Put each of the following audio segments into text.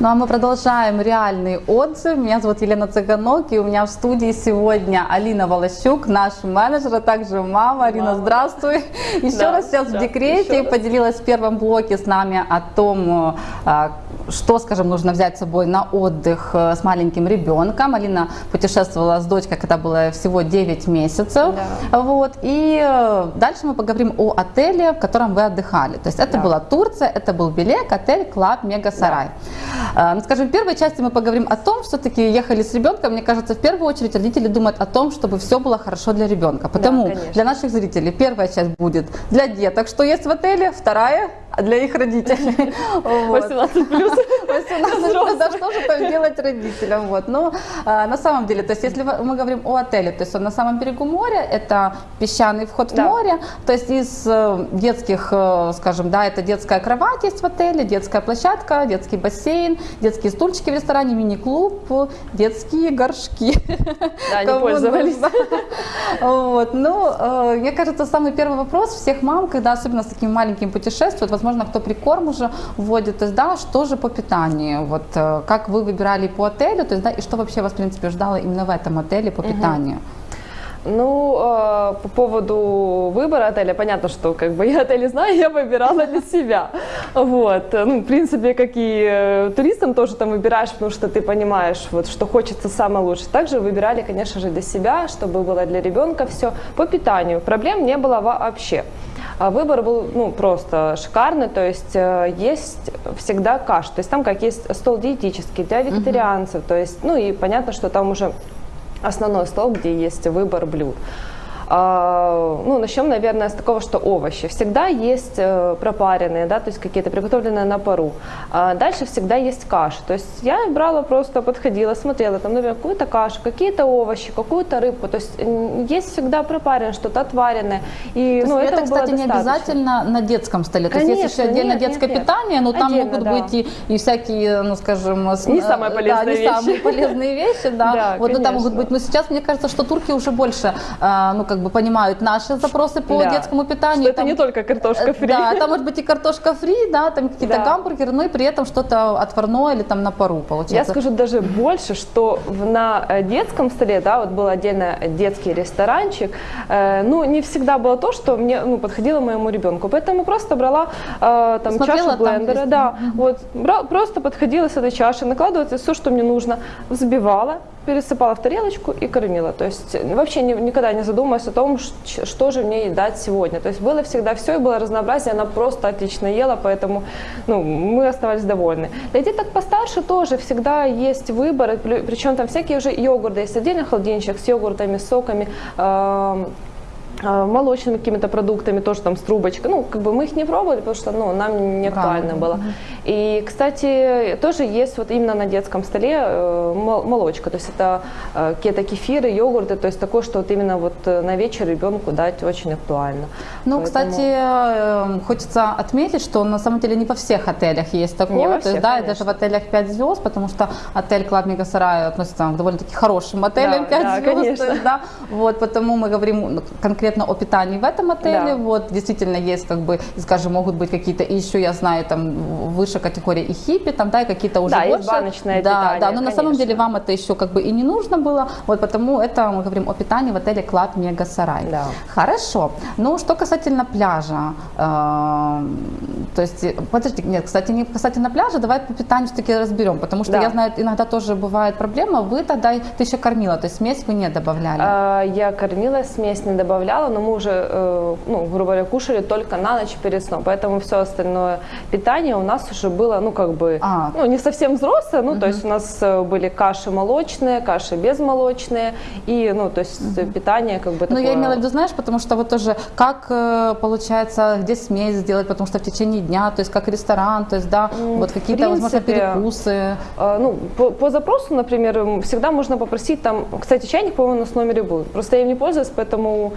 Ну а мы продолжаем реальный отзыв. Меня зовут Елена Цыганок, и у меня в студии сегодня Алина Волощук, наш менеджер, а также мама. Алина, здравствуй. Еще Да, раз сейчас в да, декрете и раз. поделилась в первом блоке с нами о том, э, что, скажем, нужно взять с собой на отдых э, с маленьким ребенком. Алина путешествовала с дочкой, когда было всего 9 месяцев. Вот. И э, дальше мы поговорим о отеле, в котором вы отдыхали. То есть это Да. была Турция, это был Белек, отель Club Mega Saray. А, Ну, скажем, в первой части мы поговорим о том, все-таки ехали с ребенком. Мне кажется, в первую очередь родители думают о том, чтобы все было хорошо для ребенка. Потому конечно. для наших зрителей первая часть будет для деток, что есть в отеле, вторая для их родителей. Вот. 18 плюс. 18, да что же там делать родителям? Вот. Но а, на самом деле, то есть если мы говорим о отеле, то есть он на самом берегу моря, это песчаный вход в Да. море, то есть из э, детских, э, скажем, да, это детская кровать есть в отеле, детская площадка, детский бассейн, детские стульчики в ресторане, мини-клуб, детские горшки. Да, не пользовались. Вот. Ну, э, мне кажется, самый первый вопрос всех мам, когда особенно с таким маленьким путешествуют, возможно, кто прикорм уже вводит, то есть, да, что же по питанию, вот, как вы выбирали по отелю, то есть, да, и что вообще вас, в принципе, ждало именно в этом отеле по питанию? Ну, э, по поводу выбора отеля, понятно, что как бы я отели знаю, я выбирала для себя. Вот. Ну, в принципе, как и э, туристам тоже там выбираешь, потому что ты понимаешь, вот, что хочется самое лучшее. Также выбирали, конечно же, для себя, чтобы было для ребенка все. По питанию проблем не было вообще. А Выбор был ну, просто шикарный, то есть э, есть всегда каша, то есть там как есть стол диетический для вегетарианцев, то есть, ну и понятно, что там уже основной стол, где есть выбор блюд. А, Ну, начнем, наверное, с такого, что овощи. Всегда есть э, пропаренные, да, то есть какие-то приготовленные на пару. А Дальше всегда есть каша. То есть я брала просто, подходила, смотрела, там, например, какую-то кашу, какие-то овощи, какую-то рыбку. То есть есть всегда пропаренное, что-то отваренное. И, То ну, это, кстати, не обязательно на детском столе. То есть есть Конечно, еще отдельно нет, детское нет, нет. питание, но там Отдельно, могут да. быть и, и всякие, ну скажем, Не э, самые да, полезные не вещи. самые полезные вещи, да. Да, вот, ну, там могут конечно. быть. Но сейчас мне кажется, что турки уже больше, э, ну как бы понимают наши запросы по Да. детскому питанию. Что это Там, не только картошка э, фри. Да, там может быть и картошка фри, да, там какие-то Да. гамбургеры, но и при этом что-то отварное или там на пару Я получается. скажу даже больше, что в- на э, детском столе, да, вот был отдельно детский ресторанчик, э, ну, не всегда было то, что мне ну, подходило моему ребенку. Поэтому просто брала э, там Смотрела, чашу там блендера, есть. да, вот, бра- просто подходила с этой чашей, накладывала все, что мне нужно, взбивала, пересыпала в тарелочку и кормила. То есть э, вообще ни- никогда не задумываясь о том, что же мне дать сегодня. То есть было всегда все, и было разнообразие, она просто отлично ела, поэтому ну, мы оставались довольны. Для деток постарше тоже всегда есть выбор, причем там всякие уже йогурты, есть отдельный холодильничек с йогуртами, соками, э, молочными какими-то продуктами, тоже там с трубочкой. Ну, как бы мы их не пробовали, потому что ну, нам не актуально Да. было. И, кстати, тоже есть вот именно на детском столе э, мол- молочка. То есть это э, какие-то кефиры, йогурты, то есть такое, что вот именно вот э, на вечер ребенку дать очень актуально. Ну, Поэтому- кстати, э, хочется отметить, что на самом деле не во всех отелях есть такое. Не во То есть, всех, да, и даже в отелях 5 звезд, потому что отель Club Mega Saray относится к довольно-таки хорошим отелям Да, 5 да, звезд. конечно. да, вот, потому мы говорим ну, конкретно о питании в этом отеле. Да. Вот, действительно, есть, как бы, скажем, могут быть какие-то, еще я знаю, там, выше категории и хиппи, там, да, и какие-то уже Да, есть больше. баночное да, питание, Да, но на самом конечно. деле вам это еще как бы и не нужно было. Вот, потому это мы говорим о питании в отеле Club Mega Saray. Да. Хорошо. Ну, что касательно пляжа, э, то есть, э, подожди, нет, кстати, не касательно пляжа, давай по питанию все-таки разберем, потому что Да. я знаю, иногда тоже бывает проблема, вы тогда, ты еще кормила, то есть смесь вы не добавляли. А, Я кормила, смесь не добавляла, но мы уже, э, ну, грубо говоря, кушали только на ночь перед сном, поэтому все остальное питание у нас уже было, ну, как бы, А. ну, не совсем взрослое, ну, то есть у нас э, были каши молочные, каши безмолочные, и, ну, то есть э, питание, как бы, Ну, такое... я имела в виду, знаешь, потому что вот тоже, как получается, где смесь сделать, потому что в течение дня, то есть как ресторан, то есть, да, вот какие-то, возможно, перекусы. А, Ну, по, по запросу, например, всегда можно попросить там, кстати, чайник, по-моему, у нас в номере был. Просто я им не пользуюсь, поэтому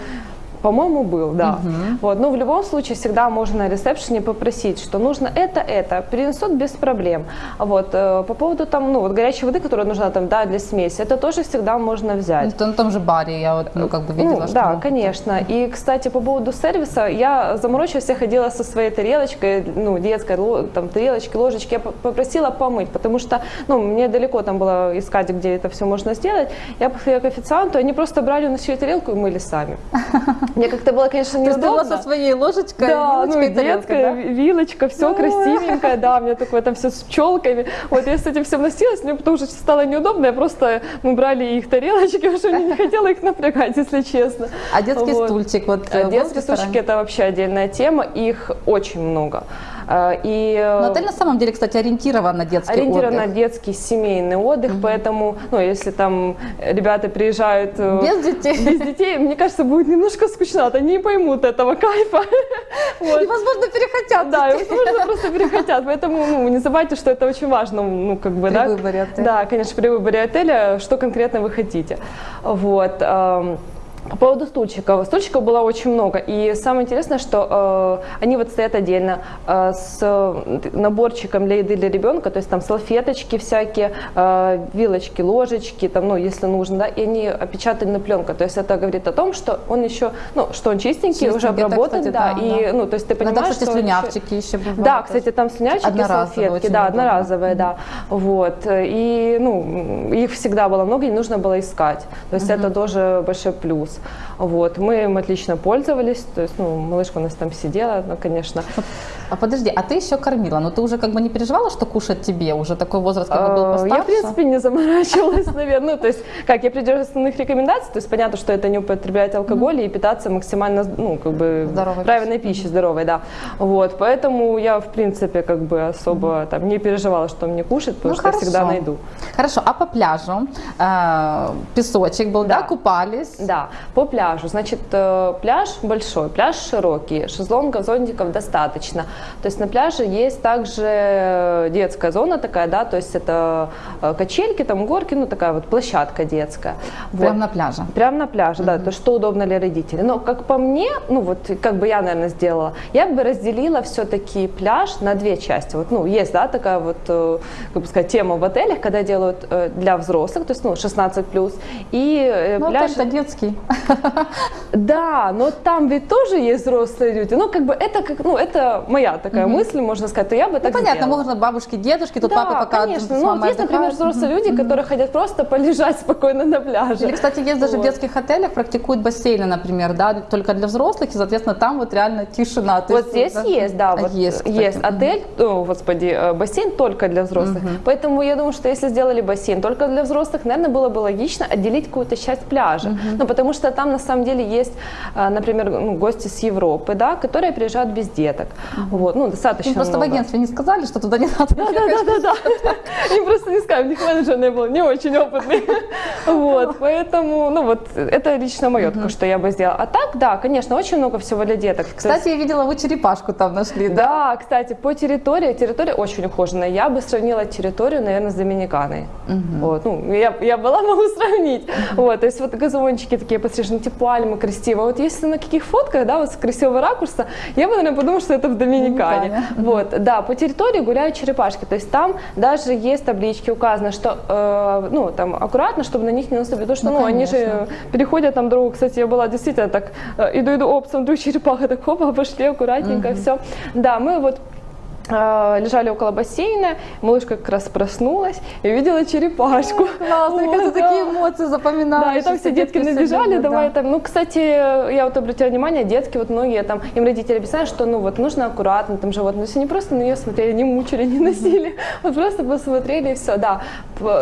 По-моему, был, да. Вот, но в любом случае всегда можно на ресепшене попросить, что нужно это, это, принесут без проблем. Вот, э, по поводу там, ну, вот горячей воды, которая нужна там, да, для смеси, это тоже всегда можно взять. Это на том же баре я вот, ну, как бы видела, Ну, что... да, конечно. И, кстати, по поводу сервиса, я заморочилась, я ходила со своей тарелочкой, ну, детской, там, тарелочки, ложечки, я попросила помыть, потому что, ну, мне далеко там было искать, где это все можно сделать. Я подходила к официанту, они просто брали, уносили тарелку и мыли сами. Мне как-то было, конечно, есть ты неудобно. со своей ложечкой, Да, ну вилочкой, тарелкой, детская да? ви- вилочка, все Ой. красивенькое, да, у меня такое там все с пчелками. Вот я с этим всем носилась, мне потом уже стало неудобно, я просто, мы брали их тарелочки, уже не хотела их напрягать, если честно. А детский Вот. стульчик, вот А Детские стульчики это вообще отдельная тема, их очень много. А, И э, Но отель на самом деле, кстати, ориентирован на детский ориентирован на отдых. детский семейный отдых, поэтому, ну, если там ребята приезжают э, Без детей. без детей, мне кажется, будет немножко скучновато, они не поймут этого кайфа. Вот. И, возможно, перехотят. Да, и возможно, просто перехотят. Поэтому ну, не забывайте, что это очень важно, ну, как бы, При да. выборе отеля. Да, конечно, при выборе отеля, что конкретно вы хотите. Вот. По поводу стульчиков. Стульчиков было очень много. И самое интересное, что э, они вот стоят отдельно э, с э, наборчиком для еды для ребенка, то есть там салфеточки всякие, э, вилочки, ложечки, там, ну, если нужно, да, и они опечатаны на пленку. То есть это говорит о том, что он еще, ну, что он чистенький, уже Чистенький, это, обработан, кстати, да, да, и, да. ну, то есть ты Иногда, понимаешь, кстати, что он еще- слюнявчики еще бывают. да, кстати, там слюнявчики, салфетки, да, одноразовые, да. Вот. И, ну, их всегда было много, и нужно было искать. То есть это тоже большой плюс. Вот. Мы им отлично пользовались. То есть, ну, малышка у нас там сидела, ну, конечно. А подожди, а ты еще кормила, но ты уже как бы не переживала, что кушать тебе? Уже такой возраст как бы был постарше? Я, в принципе, не заморачивалась, наверное. Ну, то есть, как, я придерживаюсь основных рекомендаций, то есть понятно, что это не употреблять алкоголь и питаться максимально, ну, как бы, правильной пищей, здоровой, да. Вот, поэтому я, в принципе, как бы особо там не переживала, что мне кушать, потому Ну, что я всегда найду. Хорошо, а по пляжу? Э, песочек был, Да. купались? Да, по пляжу. Значит, э, пляж большой, пляж широкий, шезлонгов, зонтиков достаточно. То есть на пляже есть также детская зона такая, да, то есть это э, качельки, там горки, ну такая вот площадка детская. Прямо Вот. на пляже? Прямо на пляже, да, то что удобно для родителей. Но как по мне, ну вот как бы я, наверное, сделала, я бы разделила все-таки пляж на две части. Вот, ну, есть, да, такая вот, э, как бы сказать, тема в отелях, когда делают э, для взрослых, то есть, ну, 16 плюс, и э, Ну, пляж... отель-то детский. Да, но там ведь тоже есть взрослые люди. Ну, как бы это, как, ну, это моя такая мысль, можно сказать, то я бы Ну, так понятно, можно бабушки, дедушки, тут папа пока конечно. Ну, есть, например, взрослые люди, которые хотят просто полежать спокойно на пляже. Или, кстати, есть даже в детских отелях практикуют бассейны, например, да, только для взрослых, и, соответственно, там вот реально тишина. Вот здесь есть, да, вот есть отель, о, господи, э, бассейн только для взрослых. Поэтому я думаю, что если сделали бассейн только для взрослых, наверное, было бы логично отделить какую-то часть пляжа. Ну, потому что там на самом деле есть, э, например, ну, гости с Европы, да, которые приезжают без деток. Вот, ну, достаточно Им просто в много. агентстве не сказали, что туда не надо Да, да, да, да, да. Им просто не скажем, у них менеджер не был не очень опытный. Вот, поэтому, ну вот, это лично мое, только что я бы сделала. А так, да, конечно, очень много всего для деток. Кстати, я видела, вы черепашку там нашли, да? да, кстати, по территории, территория очень ухоженная. Я бы сравнила территорию, наверное, с Доминиканой. Вот, ну, я, я была, могу сравнить. Вот, то есть вот газончики такие пострижены, пальмы красиво. Вот если на каких фотках, да, вот с красивого ракурса, я бы, наверное, подумала, что это в Доминикане. Доминикане. Вот, да, по территории гуляют черепашки. То есть там даже есть таблички указано, что, э, ну, там аккуратно, чтобы на них не наступить. Потому что, Ну, ну, они же переходят там дорогу. Кстати, я была действительно так, э, иду-иду, оп, смотрю, черепаха, так хопа, пошли аккуратненько, все. Да, мы вот э, лежали около бассейна, малышка как раз проснулась и увидела черепашку. Классно, мне кажется, такие эмоции запоминаются. Да, и там все детки набежали, давай там. Ну, кстати, я вот обратила внимание, детки вот многие там, им родители объясняют, что ну вот нужно аккуратно там животное. То есть они просто на нее смотрели, не мучили, не носили. Вот просто посмотрели и все, да.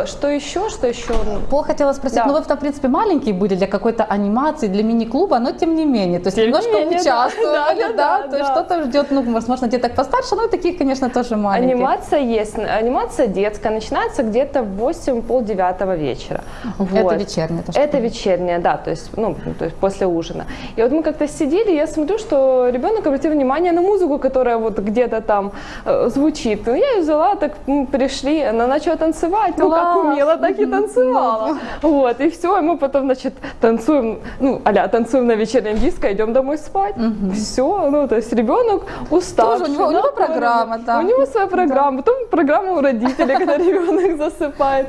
Что еще, что еще? Ну, Пол хотела спросить, ну вы, в принципе, маленькие были для какой-то анимации, для мини-клуба, но тем не менее, то есть немножко участвовали, Да, то есть что-то ждет, ну, возможно, деток постарше, ну и таких конечно, тоже маленькие. Анимация есть. Анимация детская. Начинается где-то в 8 полдевятого вечера. Это Вот. вечернее, то, что Это вечерняя, да, то есть, ну, то есть после ужина. И вот мы как-то сидели, я смотрю, что ребенок обратил внимание на музыку, которая вот где-то там э, звучит. Ну, я ее взяла, так м, пришли, она начала танцевать, ну, как Класс! умела, так и танцевала. Вот, и все, и мы потом, значит, танцуем, ну, а танцуем на вечернем диско, идем домой спать. Все, ну, то есть ребенок уставший. Тоже у него- у него накуренный. Программа, да. У него своя программа, потом программа у родителей, когда ребенок засыпает.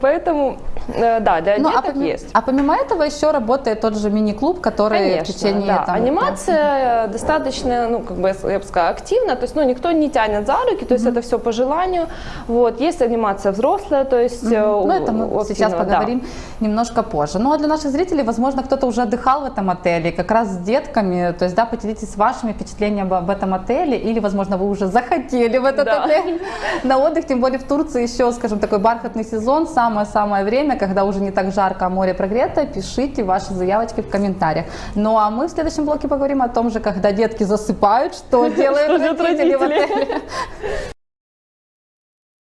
Поэтому, да, для Ну, а, деток поми- есть. а помимо этого еще работает тот же мини-клуб, который в Конечно, течение да. там, Анимация достаточно, ну, как бы, я бы сказала, активна, то есть, ну, никто не тянет за руки, то есть это все по желанию. Вот, есть анимация взрослая, то есть... э, Ну, это мы у сейчас активного, да. поговорим немножко позже. Ну, а для наших зрителей, возможно, кто-то уже отдыхал в этом отеле, как раз с детками. То есть, да, поделитесь вашими впечатлениями об этом отеле, или, возможно, вы уже захотели в этот Да. отель на отдых, тем более в Турции еще, скажем, такой бархатный сезон, самое-самое время, когда уже не так жарко, а море прогрето. Пишите ваши заявочки в комментариях. Ну, а мы в следующем блоке поговорим о том же, когда детки засыпают, что делают родители в отеле.